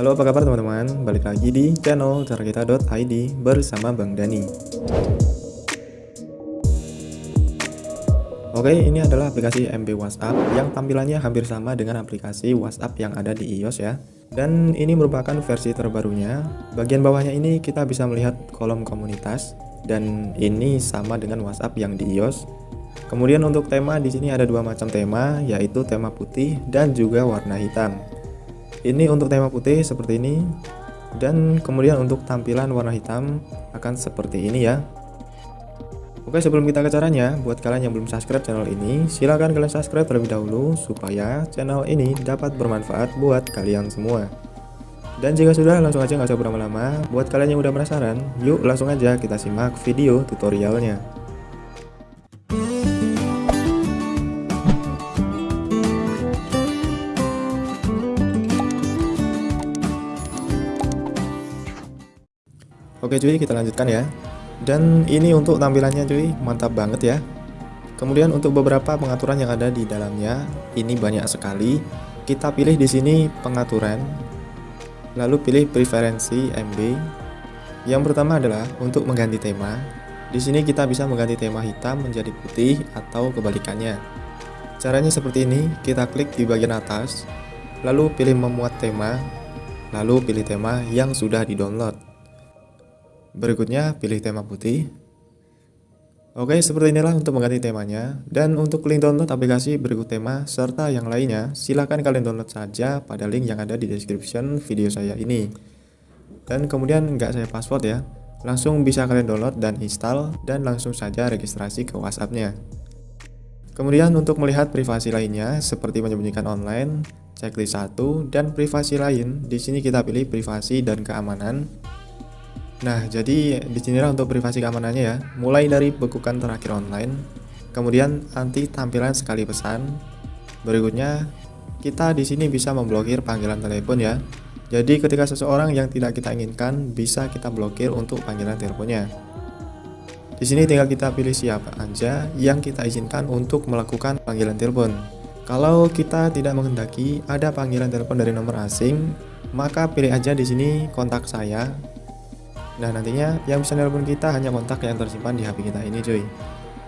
Halo apa kabar teman-teman, balik lagi di channel carakita.id bersama Bang Dani. Oke ini adalah aplikasi MB WhatsApp yang tampilannya hampir sama dengan aplikasi WhatsApp yang ada di iOS ya. Dan ini merupakan versi terbarunya. Bagian bawahnya ini kita bisa melihat kolom komunitas Dan ini sama dengan WhatsApp yang di iOS. Kemudian untuk tema di sini ada dua macam tema yaitu tema putih dan juga warna hitam ini untuk tema putih seperti ini dan kemudian untuk tampilan warna hitam akan seperti ini ya Oke sebelum kita ke caranya, buat kalian yang belum subscribe channel ini, silahkan kalian subscribe terlebih dahulu supaya channel ini dapat bermanfaat buat kalian semua. Dan jika sudah, langsung aja nggak usah berlama-lama. Buat kalian yang udah penasaran, yuk langsung aja kita simak video tutorialnya. Oke cuy kita lanjutkan ya. Dan ini untuk tampilannya cuy. Mantap banget ya. Kemudian untuk beberapa pengaturan yang ada di dalamnya ini banyak sekali. Kita pilih di sini pengaturan lalu pilih preferensi MB yang pertama adalah untuk mengganti tema. Di sini kita bisa mengganti tema hitam menjadi putih atau kebalikannya. Caranya seperti ini. Kita klik di bagian atas lalu pilih memuat tema lalu pilih tema yang sudah di download Berikutnya pilih tema putih. Oke, seperti inilah untuk mengganti temanya. Dan untuk link download aplikasi berikut tema serta yang lainnya, silahkan kalian download saja pada link yang ada di description video saya ini. Dan kemudian nggak saya password ya, langsung bisa kalian download dan install dan langsung saja registrasi ke WhatsAppnya. Kemudian untuk melihat privasi lainnya seperti menyembunyikan online, checklist 1 dan privasi lain, di sini kita pilih privasi dan keamanan Nah, jadi di di sinilah untuk privasi keamanannya ya. Mulai dari bekukan terakhir online, kemudian anti tampilan sekali pesan. Berikutnya, kita di sini bisa memblokir panggilan telepon ya. Jadi ketika seseorang yang tidak kita inginkan bisa kita blokir untuk panggilan teleponnya. Di sini tinggal kita pilih siapa aja yang kita izinkan untuk melakukan panggilan telepon. Kalau kita tidak menghendaki ada panggilan telepon dari nomor asing, maka pilih aja di sini kontak saya Nah nantinya yang bisa nelpon kita hanya kontak yang tersimpan di HP kita ini cuy.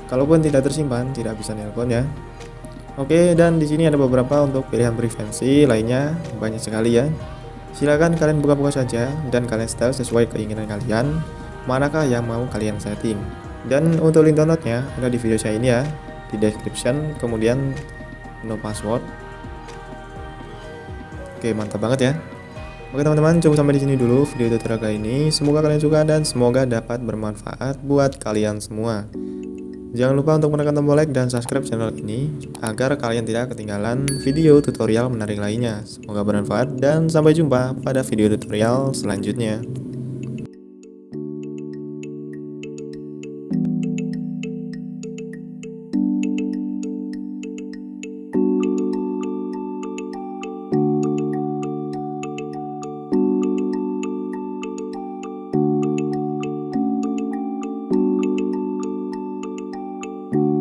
Kalaupun tidak tersimpan tidak bisa nelpon ya. Oke dan di sini ada beberapa untuk pilihan preferensi lainnya banyak sekali ya. Silahkan kalian buka-buka saja dan kalian setel sesuai keinginan kalian manakah yang mau kalian setting. Dan untuk link downloadnya ada di video saya ini ya di description kemudian no password. Oke mantap banget ya. Oke teman-teman, cukup sampai di sini dulu video tutorial kali ini. Semoga kalian suka dan semoga dapat bermanfaat buat kalian semua. Jangan lupa untuk menekan tombol like dan subscribe channel ini agar kalian tidak ketinggalan video tutorial menarik lainnya. Semoga bermanfaat dan sampai jumpa pada video tutorial selanjutnya.